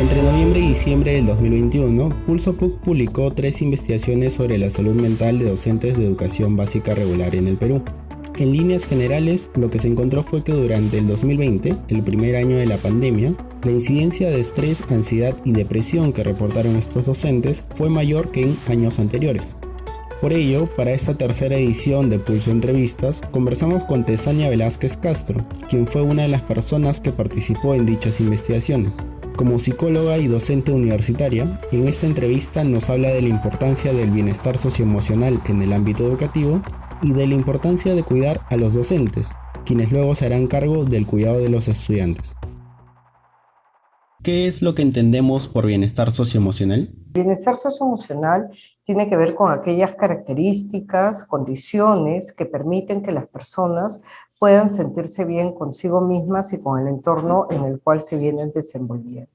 Entre noviembre y diciembre del 2021, Pulso PUC publicó tres investigaciones sobre la salud mental de docentes de educación básica regular en el Perú. En líneas generales, lo que se encontró fue que durante el 2020, el primer año de la pandemia, la incidencia de estrés, ansiedad y depresión que reportaron estos docentes fue mayor que en años anteriores. Por ello, para esta tercera edición de Pulso Entrevistas, conversamos con Tesania Velázquez Castro, quien fue una de las personas que participó en dichas investigaciones. Como psicóloga y docente universitaria, en esta entrevista nos habla de la importancia del bienestar socioemocional en el ámbito educativo y de la importancia de cuidar a los docentes, quienes luego se harán cargo del cuidado de los estudiantes. ¿Qué es lo que entendemos por bienestar socioemocional? Bienestar socioemocional tiene que ver con aquellas características, condiciones que permiten que las personas puedan sentirse bien consigo mismas y con el entorno en el cual se vienen desenvolviendo.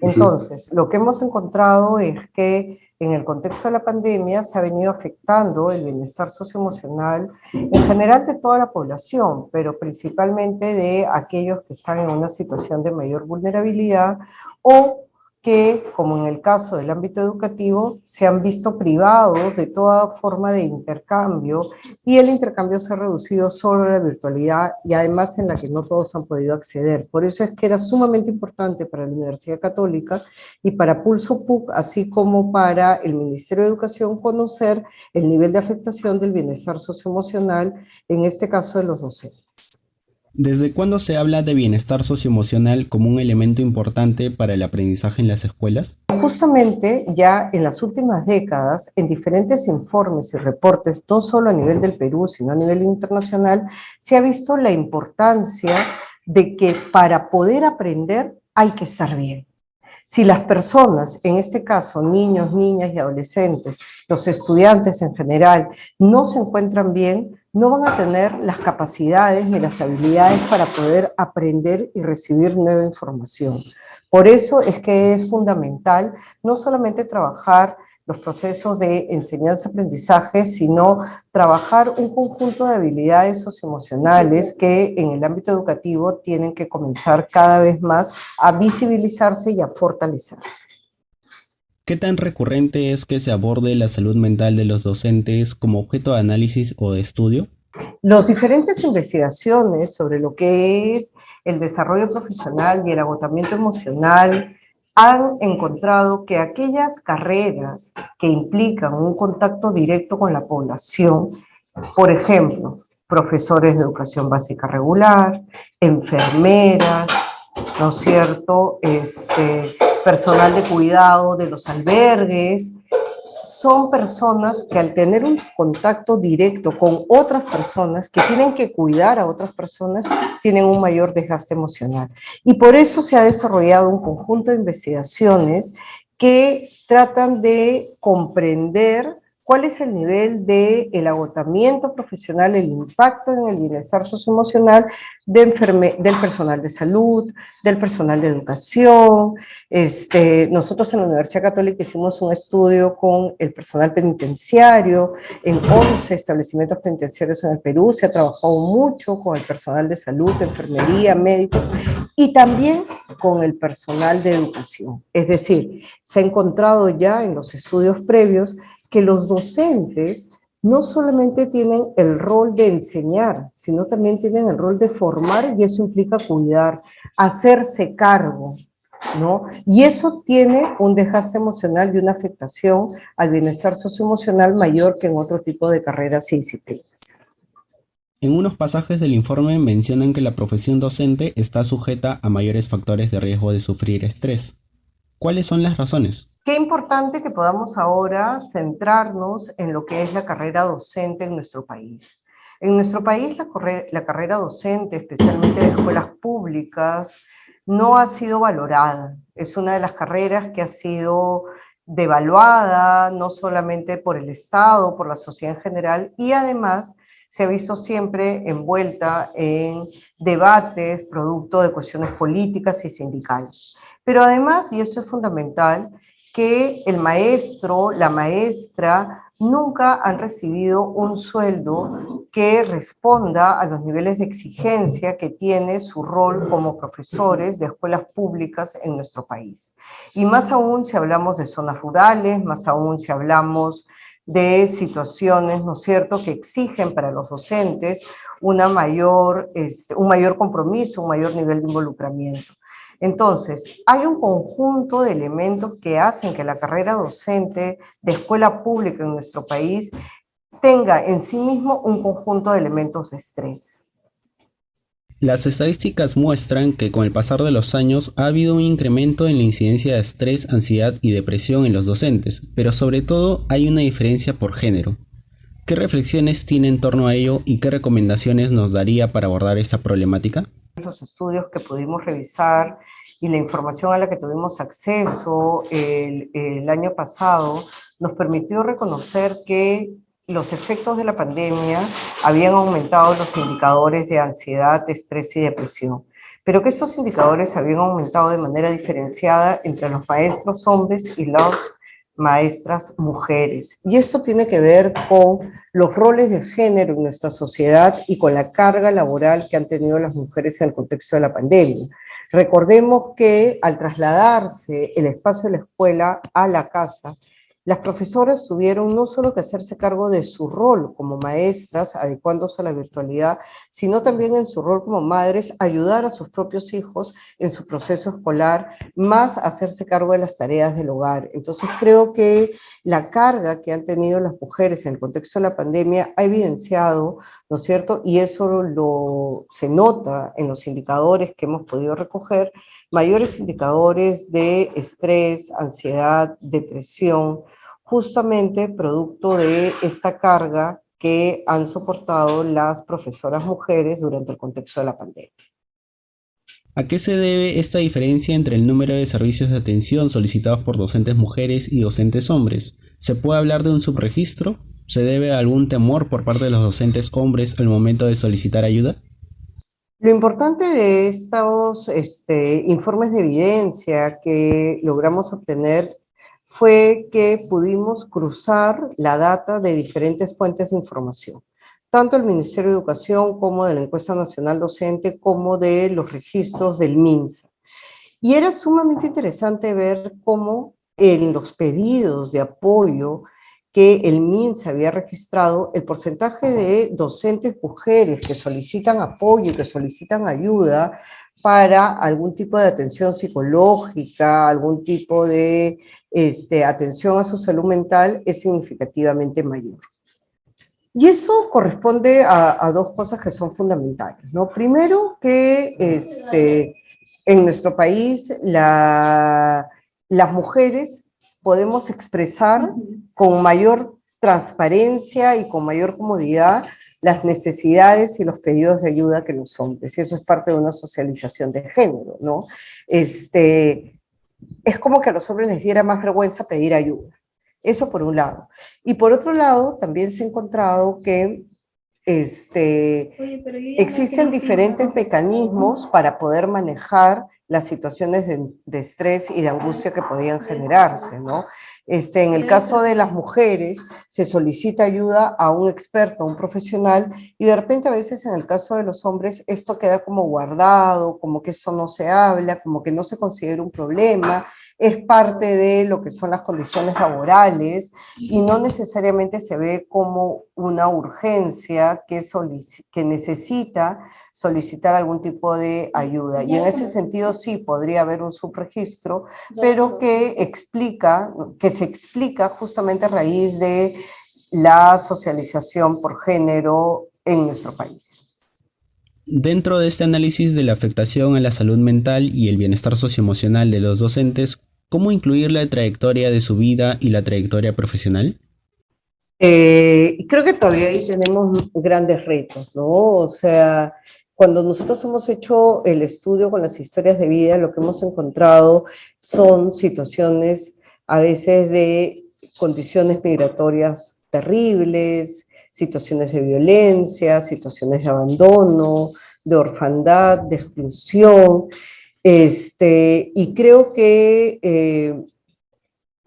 Entonces, lo que hemos encontrado es que en el contexto de la pandemia se ha venido afectando el bienestar socioemocional en general de toda la población, pero principalmente de aquellos que están en una situación de mayor vulnerabilidad o que, como en el caso del ámbito educativo, se han visto privados de toda forma de intercambio y el intercambio se ha reducido solo a la virtualidad y además en la que no todos han podido acceder. Por eso es que era sumamente importante para la Universidad Católica y para Pulso PUC, así como para el Ministerio de Educación, conocer el nivel de afectación del bienestar socioemocional, en este caso de los docentes. ¿Desde cuándo se habla de bienestar socioemocional como un elemento importante para el aprendizaje en las escuelas? Justamente ya en las últimas décadas, en diferentes informes y reportes, no solo a nivel del Perú, sino a nivel internacional, se ha visto la importancia de que para poder aprender hay que estar bien. Si las personas, en este caso niños, niñas y adolescentes, los estudiantes en general, no se encuentran bien, no van a tener las capacidades ni las habilidades para poder aprender y recibir nueva información. Por eso es que es fundamental no solamente trabajar los procesos de enseñanza-aprendizaje, sino trabajar un conjunto de habilidades socioemocionales que en el ámbito educativo tienen que comenzar cada vez más a visibilizarse y a fortalecerse. ¿Qué tan recurrente es que se aborde la salud mental de los docentes como objeto de análisis o de estudio? Las diferentes investigaciones sobre lo que es el desarrollo profesional y el agotamiento emocional han encontrado que aquellas carreras que implican un contacto directo con la población, por ejemplo, profesores de educación básica regular, enfermeras, ¿no es cierto?, este, personal de cuidado de los albergues, son personas que al tener un contacto directo con otras personas que tienen que cuidar a otras personas, tienen un mayor desgaste emocional. Y por eso se ha desarrollado un conjunto de investigaciones que tratan de comprender cuál es el nivel del el agotamiento profesional, el impacto en el bienestar socioemocional de del personal de salud, del personal de educación. Este, nosotros en la Universidad Católica hicimos un estudio con el personal penitenciario en 11 establecimientos penitenciarios en el Perú. Se ha trabajado mucho con el personal de salud, de enfermería, médicos y también con el personal de educación. Es decir, se ha encontrado ya en los estudios previos que los docentes no solamente tienen el rol de enseñar, sino también tienen el rol de formar y eso implica cuidar, hacerse cargo, ¿no? Y eso tiene un desgaste emocional y una afectación al bienestar socioemocional mayor que en otro tipo de carreras y disciplinas. En unos pasajes del informe mencionan que la profesión docente está sujeta a mayores factores de riesgo de sufrir estrés. ¿Cuáles son las razones? Qué importante que podamos ahora centrarnos en lo que es la carrera docente en nuestro país. En nuestro país la, la carrera docente, especialmente de escuelas públicas, no ha sido valorada. Es una de las carreras que ha sido devaluada, no solamente por el Estado, por la sociedad en general, y además se ha visto siempre envuelta en debates producto de cuestiones políticas y sindicales. Pero además, y esto es fundamental, que el maestro, la maestra, nunca han recibido un sueldo que responda a los niveles de exigencia que tiene su rol como profesores de escuelas públicas en nuestro país. Y más aún si hablamos de zonas rurales, más aún si hablamos de situaciones, ¿no es cierto?, que exigen para los docentes una mayor, este, un mayor compromiso, un mayor nivel de involucramiento. Entonces, hay un conjunto de elementos que hacen que la carrera docente de escuela pública en nuestro país tenga en sí mismo un conjunto de elementos de estrés. Las estadísticas muestran que con el pasar de los años ha habido un incremento en la incidencia de estrés, ansiedad y depresión en los docentes, pero sobre todo hay una diferencia por género. ¿Qué reflexiones tiene en torno a ello y qué recomendaciones nos daría para abordar esta problemática? Los estudios que pudimos revisar y la información a la que tuvimos acceso el, el año pasado nos permitió reconocer que los efectos de la pandemia habían aumentado los indicadores de ansiedad, estrés y depresión, pero que esos indicadores habían aumentado de manera diferenciada entre los maestros hombres y las maestras mujeres. Y eso tiene que ver con los roles de género en nuestra sociedad y con la carga laboral que han tenido las mujeres en el contexto de la pandemia. Recordemos que al trasladarse el espacio de la escuela a la casa, las profesoras tuvieron no solo que hacerse cargo de su rol como maestras, adecuándose a la virtualidad, sino también en su rol como madres, ayudar a sus propios hijos en su proceso escolar, más hacerse cargo de las tareas del hogar. Entonces creo que la carga que han tenido las mujeres en el contexto de la pandemia ha evidenciado, ¿no es cierto? Y eso lo, se nota en los indicadores que hemos podido recoger, mayores indicadores de estrés, ansiedad, depresión, justamente producto de esta carga que han soportado las profesoras mujeres durante el contexto de la pandemia. ¿A qué se debe esta diferencia entre el número de servicios de atención solicitados por docentes mujeres y docentes hombres? ¿Se puede hablar de un subregistro? ¿Se debe a algún temor por parte de los docentes hombres al momento de solicitar ayuda? Lo importante de estos este, informes de evidencia que logramos obtener fue que pudimos cruzar la data de diferentes fuentes de información, tanto el Ministerio de Educación como de la Encuesta Nacional Docente, como de los registros del MINSA. Y era sumamente interesante ver cómo en los pedidos de apoyo que el MINS había registrado, el porcentaje de docentes mujeres que solicitan apoyo y que solicitan ayuda para algún tipo de atención psicológica, algún tipo de este, atención a su salud mental es significativamente mayor. Y eso corresponde a, dos cosas que son fundamentales. ¿no? Primero, que este, en nuestro país las mujeres podemos expresar con mayor transparencia y con mayor comodidad las necesidades y los pedidos de ayuda que los hombres, y eso es parte de una socialización de género, ¿no? Este, es como que a los hombres les diera más vergüenza pedir ayuda, eso por un lado. Y por otro lado, también se ha encontrado que este, existen diferentes mecanismos para poder manejar las situaciones de, estrés y de angustia que podían generarse, ¿no? Este, en el caso de las mujeres, se solicita ayuda a un experto, a un profesional, y de repente a veces en el caso de los hombres esto queda como guardado, como que eso no se habla, como que no se considera un problema, es parte de lo que son las condiciones laborales y no necesariamente se ve como una urgencia que, que necesita solicitar algún tipo de ayuda. Y en ese sentido sí podría haber un subregistro, pero que explica, que se explica justamente a raíz de la socialización por género en nuestro país. Dentro de este análisis de la afectación a la salud mental y el bienestar socioemocional de los docentes, ¿Cómo incluir la trayectoria de su vida y la trayectoria profesional? Eh, creo que todavía ahí tenemos grandes retos, ¿no? O sea, cuando nosotros hemos hecho el estudio con las historias de vida, lo que hemos encontrado son situaciones a veces de condiciones migratorias terribles, situaciones de violencia, situaciones de abandono, de orfandad, de exclusión, este, y creo que eh,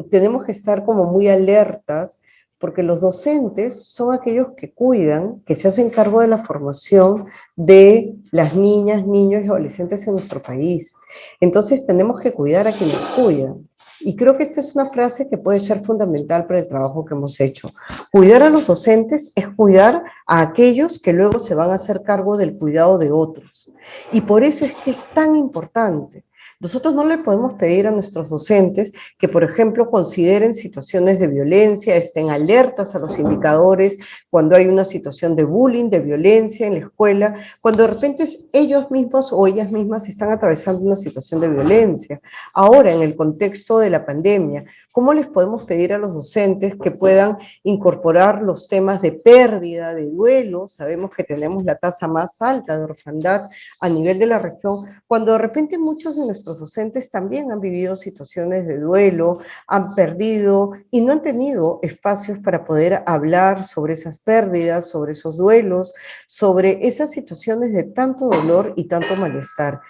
tenemos que estar como muy alertas porque los docentes son aquellos que cuidan, que se hacen cargo de la formación de las niñas, niños y adolescentes en nuestro país. Entonces tenemos que cuidar a quienes cuidan. Y creo que esta es una frase que puede ser fundamental para el trabajo que hemos hecho. Cuidar a los docentes es cuidar a aquellos que luego se van a hacer cargo del cuidado de otros. Y por eso es que es tan importante nosotros no le podemos pedir a nuestros docentes que, por ejemplo, consideren situaciones de violencia, estén alertas a los indicadores cuando hay una situación de bullying, de violencia en la escuela, cuando de repente ellos mismos o ellas mismas están atravesando una situación de violencia. Ahora, en el contexto de la pandemia, ¿Cómo les podemos pedir a los docentes que puedan incorporar los temas de pérdida, de duelo? Sabemos que tenemos la tasa más alta de orfandad a nivel de la región, cuando de repente muchos de nuestros docentes también han vivido situaciones de duelo, han perdido y no han tenido espacios para poder hablar sobre esas pérdidas, sobre esos duelos, sobre esas situaciones de tanto dolor y tanto malestar.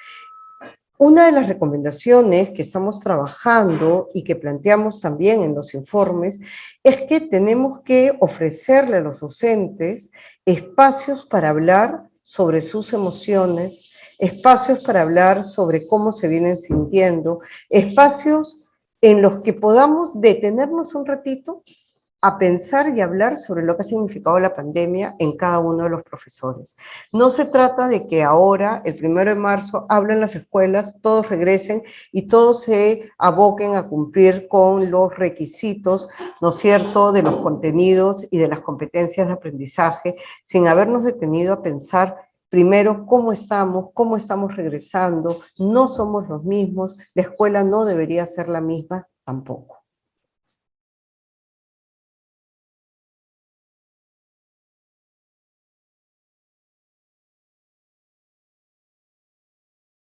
Una de las recomendaciones que estamos trabajando y que planteamos también en los informes es que tenemos que ofrecerle a los docentes espacios para hablar sobre sus emociones, espacios para hablar sobre cómo se vienen sintiendo, espacios en los que podamos detenernos un ratito a pensar y hablar sobre lo que ha significado la pandemia en cada uno de los profesores. No se trata de que ahora, el primero de marzo, hablen las escuelas, todos regresen y todos se aboquen a cumplir con los requisitos, ¿no es cierto?, de los contenidos y de las competencias de aprendizaje, sin habernos detenido a pensar primero cómo estamos, cómo estamos regresando, no somos los mismos, la escuela no debería ser la misma tampoco.